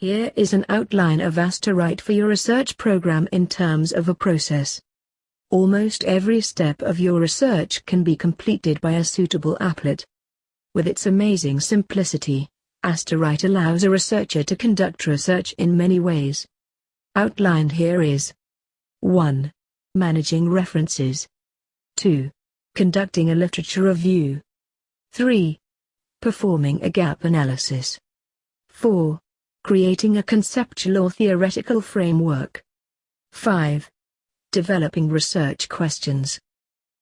Here is an outline of Asterite for your research program in terms of a process. Almost every step of your research can be completed by a suitable applet. With its amazing simplicity, Asterite allows a researcher to conduct research in many ways. Outlined here is 1. Managing references 2. Conducting a literature review 3. Performing a gap analysis 4. Creating a conceptual or theoretical framework 5. Developing research questions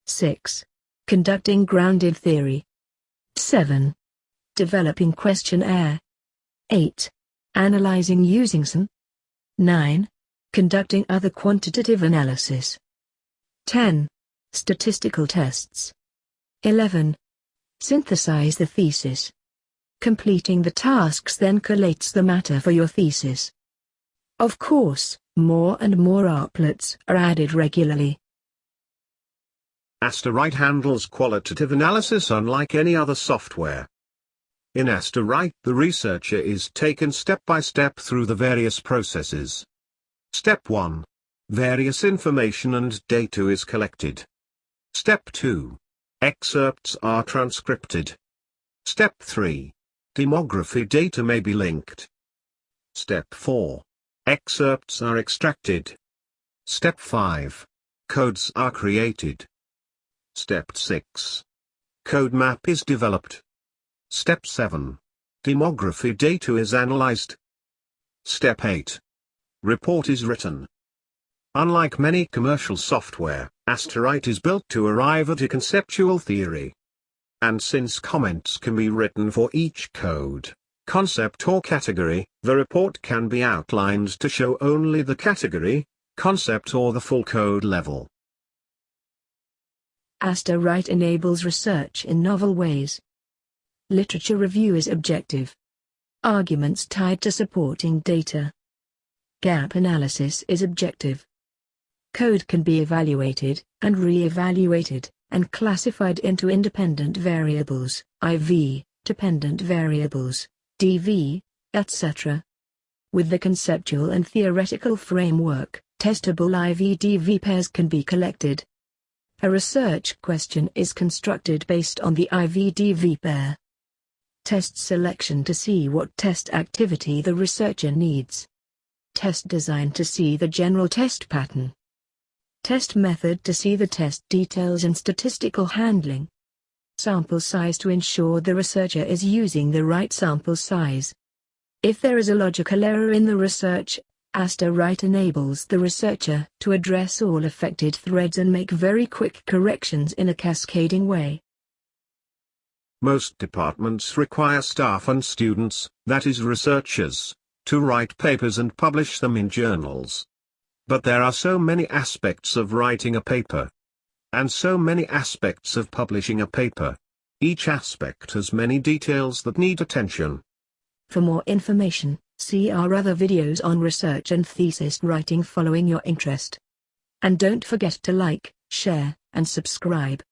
6. Conducting grounded theory 7. Developing questionnaire. 8. Analyzing using SAN. 9. Conducting other quantitative analysis. 10. Statistical tests. 11. Synthesize the thesis. Completing the tasks then collates the matter for your thesis. Of course, more and more applets are added regularly. Asterite handles qualitative analysis unlike any other software. In Asterite the researcher is taken step by step through the various processes. Step 1. Various information and data is collected. Step 2. Excerpts are transcripted. Step 3. Demography data may be linked. Step 4. Excerpts are extracted. Step 5. Codes are created. Step 6. Code map is developed. Step 7. Demography data is analyzed. Step 8. Report is written. Unlike many commercial software, Asterite is built to arrive at a conceptual theory. And since comments can be written for each code, concept or category, the report can be outlined to show only the category, concept or the full code level. Asterite enables research in novel ways. Literature review is objective. Arguments tied to supporting data. Gap analysis is objective. Code can be evaluated, and re-evaluated, and classified into independent variables, IV, dependent variables, DV, etc. With the conceptual and theoretical framework, testable IV-DV pairs can be collected. A research question is constructed based on the IV-DV pair test selection to see what test activity the researcher needs. Test design to see the general test pattern. Test method to see the test details and statistical handling. Sample size to ensure the researcher is using the right sample size. If there is a logical error in the research, Asterite enables the researcher to address all affected threads and make very quick corrections in a cascading way. Most departments require staff and students, that is researchers, to write papers and publish them in journals. But there are so many aspects of writing a paper. And so many aspects of publishing a paper. Each aspect has many details that need attention. For more information, see our other videos on research and thesis writing following your interest. And don't forget to like, share, and subscribe.